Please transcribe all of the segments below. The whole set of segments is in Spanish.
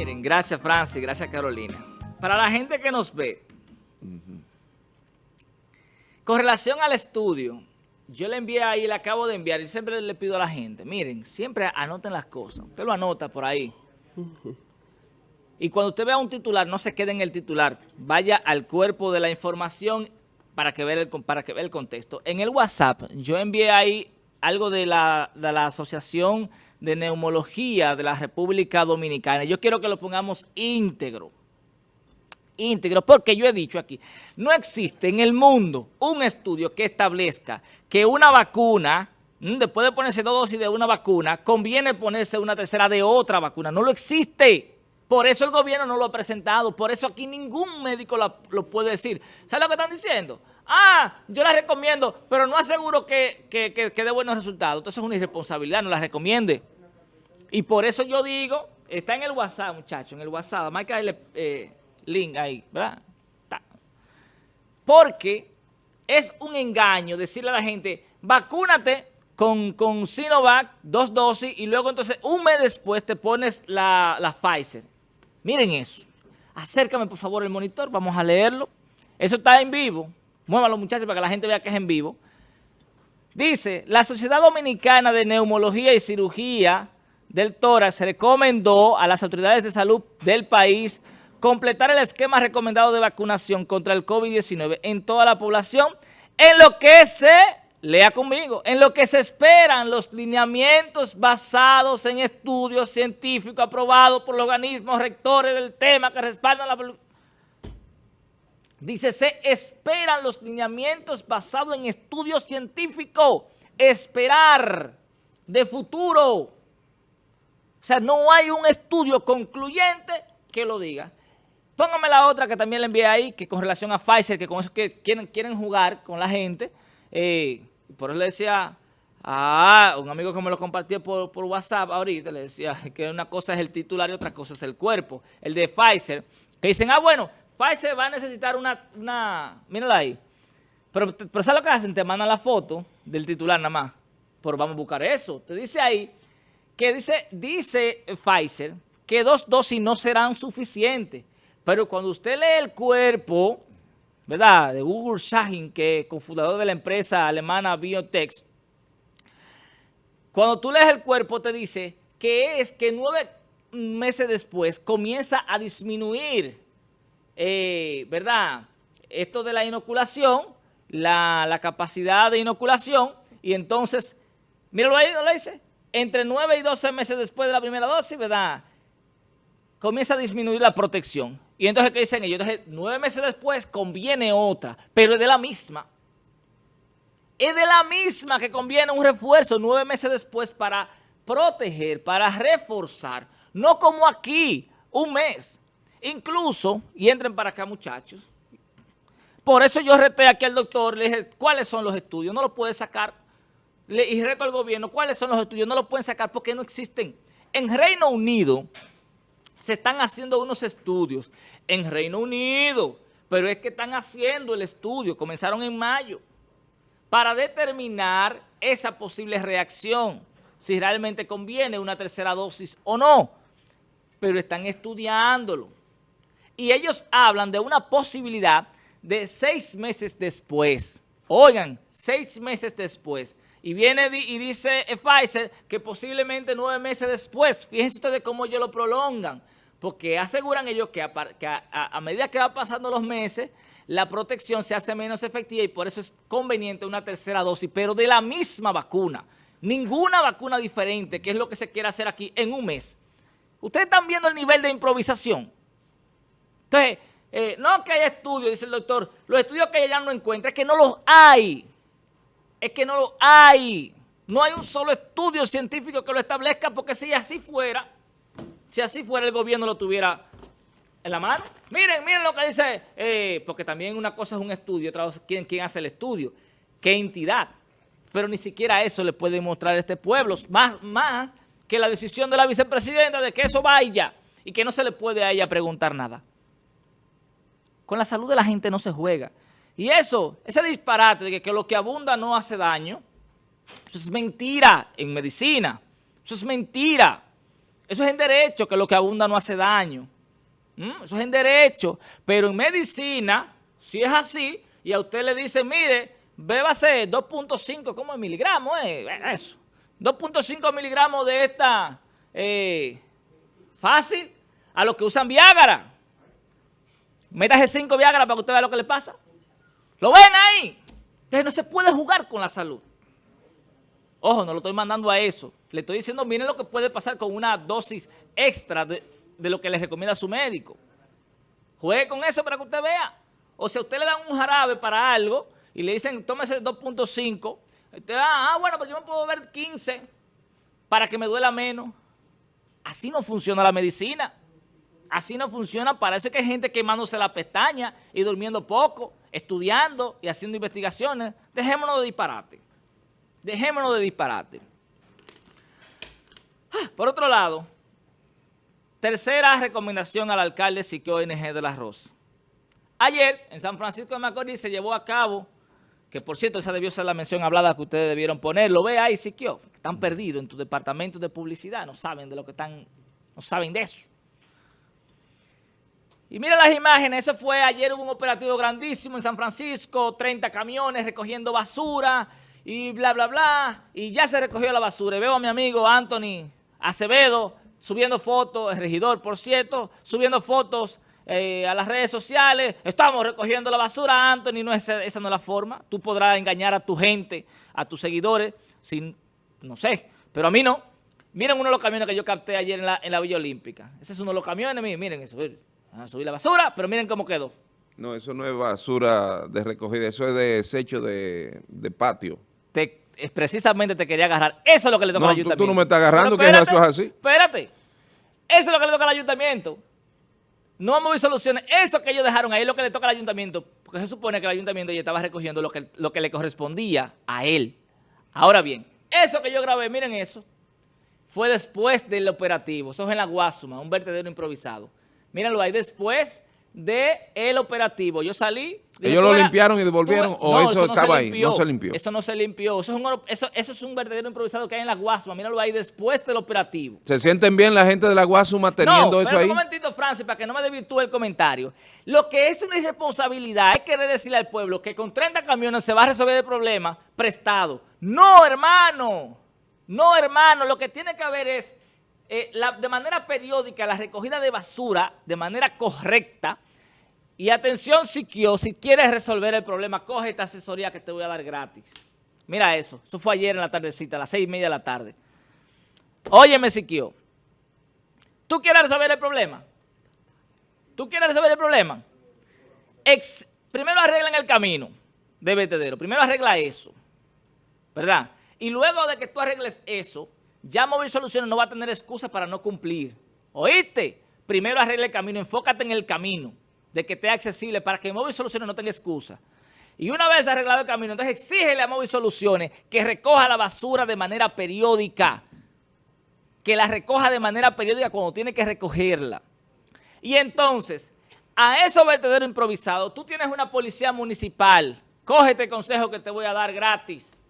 Miren, gracias Francis, gracias Carolina. Para la gente que nos ve, con relación al estudio, yo le envié ahí, le acabo de enviar, y siempre le pido a la gente, miren, siempre anoten las cosas. Usted lo anota por ahí. Y cuando usted vea un titular, no se quede en el titular. Vaya al cuerpo de la información para que vea el, para que vea el contexto. En el WhatsApp, yo envié ahí algo de la, de la Asociación de Neumología de la República Dominicana. Yo quiero que lo pongamos íntegro. Íntegro, porque yo he dicho aquí, no existe en el mundo un estudio que establezca que una vacuna, mm, después de ponerse dos dosis de una vacuna, conviene ponerse una tercera de otra vacuna. No lo existe. Por eso el gobierno no lo ha presentado, por eso aquí ningún médico lo puede decir. ¿Sabe lo que están diciendo? Ah, yo la recomiendo, pero no aseguro que, que, dé buenos resultados. Entonces es una irresponsabilidad, no la recomiende. Y por eso yo digo, está en el WhatsApp, muchachos, en el WhatsApp, marca el eh, link ahí, ¿verdad? Porque es un engaño decirle a la gente, vacúnate con, con Sinovac, dos dosis, y luego entonces un mes después te pones la, la Pfizer. Miren eso. Acércame por favor el monitor, vamos a leerlo. Eso está en vivo. Muévalo muchachos para que la gente vea que es en vivo. Dice, la Sociedad Dominicana de Neumología y Cirugía del Tórax recomendó a las autoridades de salud del país completar el esquema recomendado de vacunación contra el COVID-19 en toda la población en lo que se Lea conmigo. En lo que se esperan los lineamientos basados en estudios científicos aprobados por los organismos rectores del tema que respaldan la... Dice, se esperan los lineamientos basados en estudios científicos. Esperar de futuro. O sea, no hay un estudio concluyente que lo diga. Póngame la otra que también le envié ahí, que con relación a Pfizer, que con eso que quieren, quieren jugar con la gente. Eh, por eso le decía a un amigo que me lo compartió por, por, WhatsApp ahorita, le decía que una cosa es el titular y otra cosa es el cuerpo. El de Pfizer, que dicen, ah, bueno, Pfizer va a necesitar una, una mírala ahí. Pero, pero ¿sabes lo que hacen? Te mandan la foto del titular nada más. Pero vamos a buscar eso. Te dice ahí que dice, dice Pfizer que dos dosis no serán suficientes. Pero cuando usted lee el cuerpo ¿verdad? De Ugur Shahin, que es cofundador de la empresa alemana Biotech, cuando tú lees el cuerpo te dice que es que nueve meses después comienza a disminuir, eh, ¿verdad? Esto de la inoculación, la, capacidad de inoculación, y entonces, míralo ahí, ¿no lo dice? Entre nueve y doce meses después de la primera dosis, ¿verdad? Comienza a disminuir la protección. Y entonces, ¿qué dicen ellos? Entonces, nueve meses después conviene otra, pero es de la misma. Es de la misma que conviene un refuerzo nueve meses después para proteger, para reforzar. No como aquí, un mes. Incluso, y entren para acá muchachos, por eso yo reté aquí al doctor, le dije, ¿cuáles son los estudios? No los puede sacar. y reto al gobierno, ¿cuáles son los estudios? No los pueden sacar porque no existen. En Reino Unido se están haciendo unos estudios en Reino Unido, pero es que están haciendo el estudio, comenzaron en mayo, para determinar esa posible reacción, si realmente conviene una tercera dosis o no, pero están estudiándolo. Y ellos hablan de una posibilidad de seis meses después. Oigan, seis meses después. Y viene y dice Pfizer que posiblemente nueve meses después, fíjense ustedes cómo ellos lo prolongan, porque aseguran ellos que, a, medida que van pasando los meses, la protección se hace menos efectiva y por eso es conveniente una tercera dosis, pero de la misma vacuna. Ninguna vacuna diferente, que es lo que se quiere hacer aquí en un mes. Ustedes están viendo el nivel de improvisación. Entonces, eh, no que haya estudios, dice el doctor, los estudios que ella no encuentra, es que no los hay es que no lo hay. No hay un solo estudio científico que lo establezca porque si así fuera, si así fuera el gobierno lo tuviera en la mano. Miren, miren lo que dice, eh, porque también una cosa es un estudio, otra cosa es quién, hace el estudio, qué entidad. Pero ni siquiera eso le puede mostrar a este pueblo, más, más que la decisión de la vicepresidenta de que eso vaya y que no se le puede a ella preguntar nada. Con la salud de la gente no se juega. Y eso, ese disparate de que, lo que abunda no hace daño, eso es mentira en medicina. Eso es mentira. Eso es en derecho, que lo que abunda no hace daño. ¿Mm? Eso es en derecho. Pero en medicina, si es así, y a usted le dice, mire, bébase 2.5, ¿cómo miligramos? Eh? Eso. 2.5 miligramos de esta eh, fácil a los que usan Viagra. Métase 5 Viagra para que usted vea lo que le pasa. ¿Lo ven ahí? Entonces no se puede jugar con la salud. Ojo, no lo estoy mandando a eso. Le estoy diciendo, miren lo que puede pasar con una dosis extra de, lo que le recomienda su médico. Juegue con eso para que usted vea. O si a usted le dan un jarabe para algo y le dicen, tómese 2.5, usted ah, ah, bueno, pero yo me puedo ver 15 para que me duela menos. Así no funciona la medicina. Así no funciona. Parece que hay gente quemándose la pestaña y durmiendo poco, estudiando y haciendo investigaciones. Dejémonos de disparate. Dejémonos de disparate. Por otro lado, tercera recomendación al alcalde Siquio ONG de la Rosa. Ayer, en San Francisco de Macorís, se llevó a cabo, que por cierto, esa debió ser la mención hablada que ustedes debieron poner. Lo ve ahí, Siquio, están perdidos en tu departamento de publicidad, no saben de lo que están, no saben de eso. Y mira las imágenes, eso fue, ayer hubo un operativo grandísimo en San Francisco, 30 camiones recogiendo basura, y bla, bla, bla, y ya se recogió la basura. Y veo a mi amigo Anthony Acevedo subiendo fotos, el regidor, por cierto, subiendo fotos eh, a las redes sociales. Estamos recogiendo la basura, Anthony, no es, esa no es la forma. Tú podrás engañar a tu gente, a tus seguidores, sin, no sé, pero a mí no. Miren uno de los camiones que yo capté ayer en la, en la Villa Olímpica. Ese es uno de los camiones, miren eso. A subir la basura, pero miren cómo quedó. No, eso no es basura de recogida, eso es desecho de, de patio te, precisamente te quería agarrar. Eso es lo que le toca al ayuntamiento. Tú, tú no me estás agarrando, que eso es así. Espérate. Eso es lo que le toca al ayuntamiento. No vamos a ver soluciones. Eso que ellos dejaron ahí es lo que le toca al ayuntamiento. Porque se supone que el ayuntamiento ya estaba recogiendo lo que, lo que le correspondía a él. Ahora bien, eso que yo grabé, miren eso, fue después del operativo. Eso es en la Guasuma, un vertedero improvisado. Mírenlo ahí, después del el operativo. Yo salí... ¿Ellos lo limpiaron y devolvieron o eso, estaba ahí? No se limpió. Eso no se limpió. Eso es, un, eso, es un verdadero improvisado que hay en la Guasuma. Míralo ahí después del operativo. ¿Se sienten bien la gente de la Guasuma teniendo eso ahí? No, un momentito, Francis, para que no me desvirtúe el comentario. Lo que es una irresponsabilidad es querer decirle al pueblo que con 30 camiones se va a resolver el problema prestado. No, hermano. No, hermano. Lo que tiene que haber es eh, de manera periódica la recogida de basura de manera correcta. Y atención, Siquio, si quieres resolver el problema, coge esta asesoría que te voy a dar gratis. Mira eso, eso fue ayer en la tardecita, a las seis y media de la tarde. Óyeme, Siquio, ¿tú quieres resolver el problema? ¿Tú quieres resolver el problema? primero arreglen el camino de vertedero, primero arregla eso, ¿verdad? Y luego de que tú arregles eso, ya Móvil Soluciones no va a tener excusa para no cumplir. ¿Oíste? Primero arregle el camino, enfócate en el camino, de que esté accesible para que Móvil Soluciones no tenga excusa. Y una vez arreglado el camino, entonces exígele a Móvil Soluciones que recoja la basura de manera periódica, que la recoja de manera periódica cuando tiene que recogerla. Y entonces, a esos vertederos improvisados, tú tienes una policía municipal, coge este consejo que te voy a dar gratis.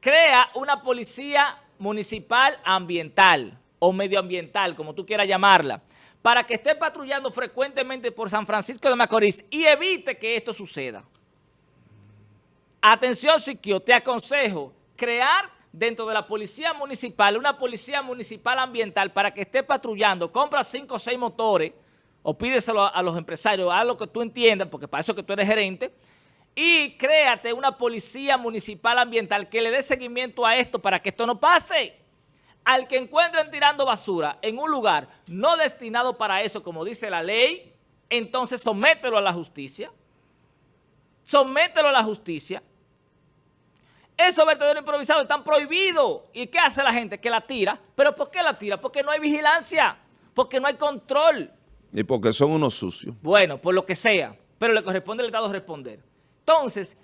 Crea una policía municipal ambiental o medioambiental, como tú quieras llamarla, para que esté patrullando frecuentemente por San Francisco de Macorís y evite que esto suceda. Atención, Siquio, te aconsejo crear dentro de la policía municipal una policía municipal ambiental para que esté patrullando, compra cinco o seis motores o pídeselo a, los empresarios, haz lo que tú entiendas, porque para eso que tú eres gerente, y créate una policía municipal ambiental que le dé seguimiento a esto para que esto no pase. Al que encuentren tirando basura en un lugar no destinado para eso, como dice la ley, entonces somételo a la justicia. Somételo a la justicia. Esos vertederos improvisados están prohibidos. ¿Y qué hace la gente? Que la tira. ¿Pero por qué la tira? Porque no hay vigilancia, porque no hay control. Y porque son unos sucios. Bueno, por lo que sea, pero le corresponde al Estado responder. Entonces,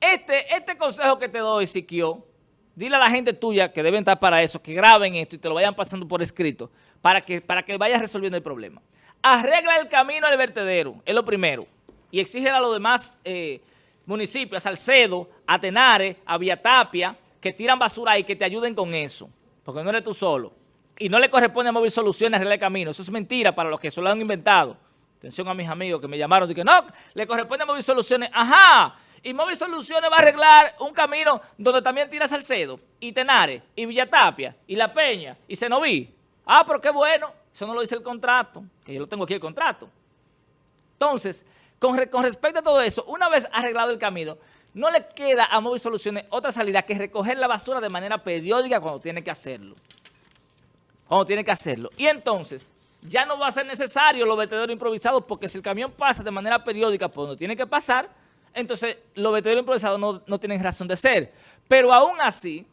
este, este consejo que te doy, Siquio, dile a la gente tuya que deben estar para eso, que graben esto y te lo vayan pasando por escrito, para que, para que vayas resolviendo el problema. Arregla el camino al vertedero, es lo primero. Y exige a los demás eh, municipios, a Salcedo, a Tenares, a Viatapia, que tiran basura ahí, que te ayuden con eso. Porque no eres tú solo. y no le corresponde a Móvil Soluciones arreglar el camino. Eso es mentira para los que se lo han inventado. Atención a mis amigos que me llamaron y que no, le corresponde a Móvil Soluciones. Ajá, y Móvil Soluciones va a arreglar un camino donde también tira Salcedo, y Tenares, y Villatapia, y La Peña, y Senoví. Ah, pero qué bueno. Eso no lo dice el contrato, que yo lo tengo aquí el contrato. Entonces, con, con respecto a todo eso, una vez arreglado el camino, no le queda a Móvil Soluciones otra salida que recoger la basura de manera periódica cuando tiene que hacerlo. Cuando tiene que hacerlo. Y entonces, ya no va a ser necesario los vertederos improvisados porque si el camión pasa de manera periódica por donde tiene que pasar, entonces los vertederos improvisados no, no tienen razón de ser. Pero aún así,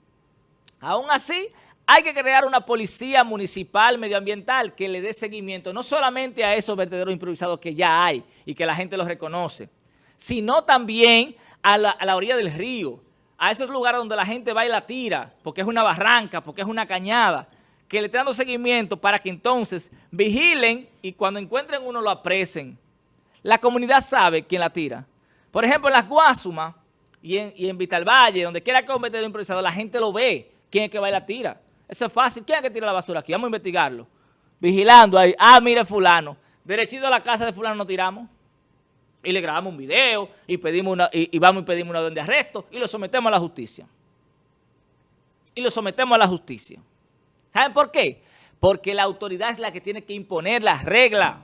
aún así, hay que crear una policía municipal medioambiental que le dé seguimiento no solamente a esos vertederos improvisados que ya hay y que la gente los reconoce, sino también a la, a la, orilla del río, a esos lugares donde la gente va y la tira, porque es una barranca, porque es una cañada, que le esté dando seguimiento para que entonces vigilen y cuando encuentren uno lo apresen. La comunidad sabe quién la tira. Por ejemplo, en las Guasumas y en, y en Vitalvalle, donde quiera que un improvisado, la gente lo ve, quién es que va y la tira. Eso es fácil. ¿Quién es que tira la basura aquí? Vamos a investigarlo. Vigilando ahí. Ah, mire fulano. Derechito a la casa de fulano nos tiramos. Y le grabamos un video y pedimos una, y vamos y pedimos una orden de arresto y lo sometemos a la justicia. Y lo sometemos a la justicia. ¿Saben por qué? Porque la autoridad es la que tiene que imponer las reglas.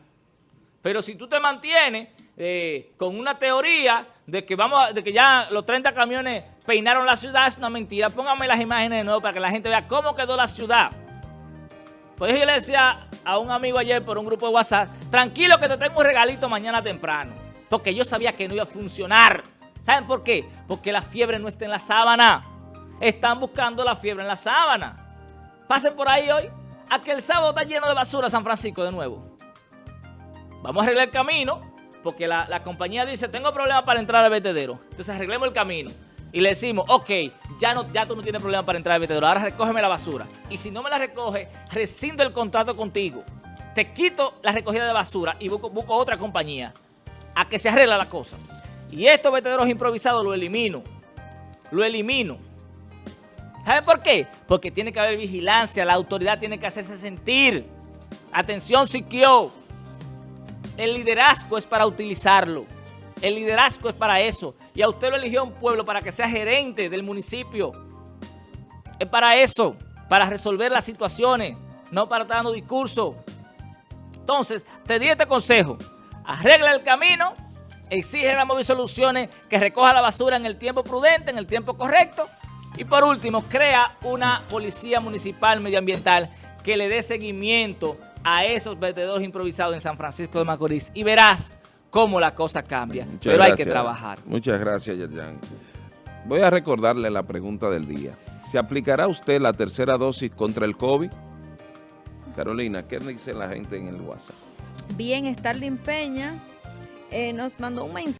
Pero si tú te mantienes eh, con una teoría de que vamos de que ya los 30 camiones peinaron la ciudad, es una mentira. Póngame las imágenes de nuevo para que la gente vea cómo quedó la ciudad. Por eso yo le decía a un amigo ayer por un grupo de WhatsApp, tranquilo que te tengo un regalito mañana temprano. Porque yo sabía que no iba a funcionar. ¿Saben por qué? Porque la fiebre no está en la sábana. Están buscando la fiebre en la sábana. Pasen por ahí hoy. A que el sábado está lleno de basura San Francisco de nuevo. Vamos a arreglar el camino, porque la, la compañía dice, tengo problemas para entrar al vertedero. Entonces arreglemos el camino. Y le decimos, ok, ya, no, ya tú no tienes problema para entrar al vertedero, ahora recógeme la basura. Y si no me la recoge, rescindo el contrato contigo. Te quito la recogida de basura y busco, busco otra compañía a que se arregla la cosa. Y estos vertederos improvisados lo elimino. Lo elimino. ¿Sabe por qué? Porque tiene que haber vigilancia, la autoridad tiene que hacerse sentir. Atención, Siquio. El liderazgo es para utilizarlo. El liderazgo es para eso. Y a usted lo eligió un pueblo para que sea gerente del municipio. Es para eso, para resolver las situaciones, no para estar dando discurso. Entonces, te di este consejo. Arregla el camino, exige a Móvil Soluciones que recoja la basura en el tiempo prudente, en el tiempo correcto. Y por último, crea una policía municipal medioambiental que le dé seguimiento a esos vertederos improvisados en San Francisco de Macorís. Y verás cómo la cosa cambia. Muchas Pero gracias. hay que trabajar. Muchas gracias, Yerjan. Voy a recordarle la pregunta del día. ¿Se aplicará usted la tercera dosis contra el COVID? Carolina, ¿qué dice la gente en el WhatsApp? Bien, Starling Peña eh, nos mandó un mensaje.